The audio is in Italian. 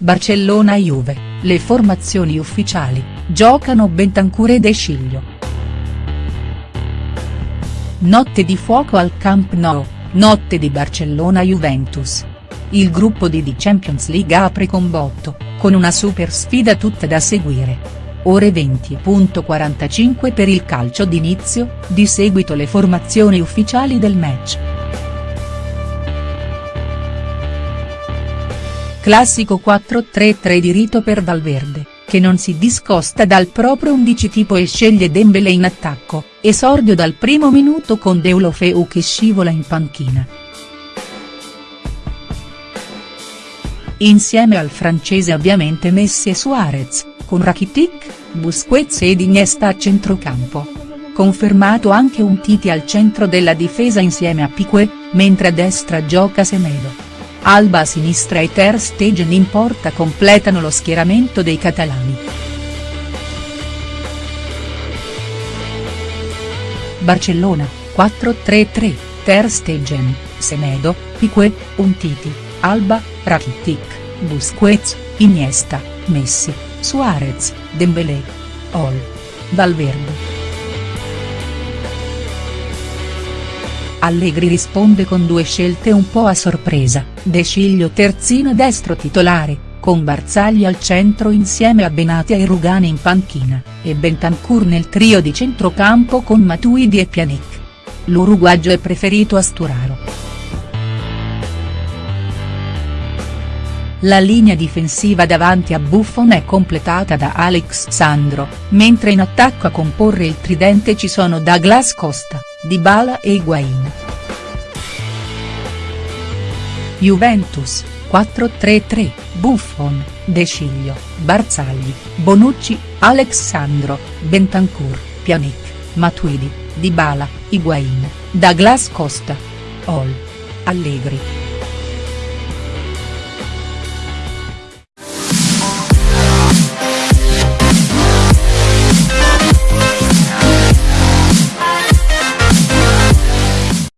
Barcellona-Juve, le formazioni ufficiali, giocano Bentancur e De Sciglio. Notte di fuoco al Camp Nou, notte di Barcellona-Juventus. Il gruppo di The Champions League apre con botto, con una super sfida tutta da seguire. Ore 20.45 per il calcio d'inizio, di seguito le formazioni ufficiali del match. Classico 4-3-3 di rito per Valverde, che non si discosta dal proprio 11 tipo e sceglie Dembélé in attacco, esordio dal primo minuto con Deulofeu che scivola in panchina. Insieme al francese ovviamente Messi e Suarez, con Rakitic, Busquets ed Iniesta a centrocampo. Confermato anche un Titi al centro della difesa insieme a Piqué, mentre a destra gioca Semedo. Alba a sinistra e Ter Stegen in porta completano lo schieramento dei catalani. Barcellona, 4-3-3, Ter Stegen, Semedo, Piqué, Untiti, Alba, Rakitic, Busquets, Iniesta, Messi, Suarez, Dembélé. Ol. Valverde. Allegri risponde con due scelte un po' a sorpresa, De Sciglio terzino destro titolare, con Barzagli al centro insieme a Benatia e Rugani in panchina, e Bentancur nel trio di centrocampo con Matuidi e Pjanic. L'uruguagio è preferito a Sturaro. La linea difensiva davanti a Buffon è completata da Alex Sandro, mentre in attacco a comporre il tridente ci sono Douglas Costa. Dybala e Higuain. Juventus, 4-3-3, Buffon, De Sciglio, Barzagli, Bonucci, Alexandro, Bentancur, Pjanic, Matuidi, Dybala, Higuain, Douglas Costa. All. Allegri.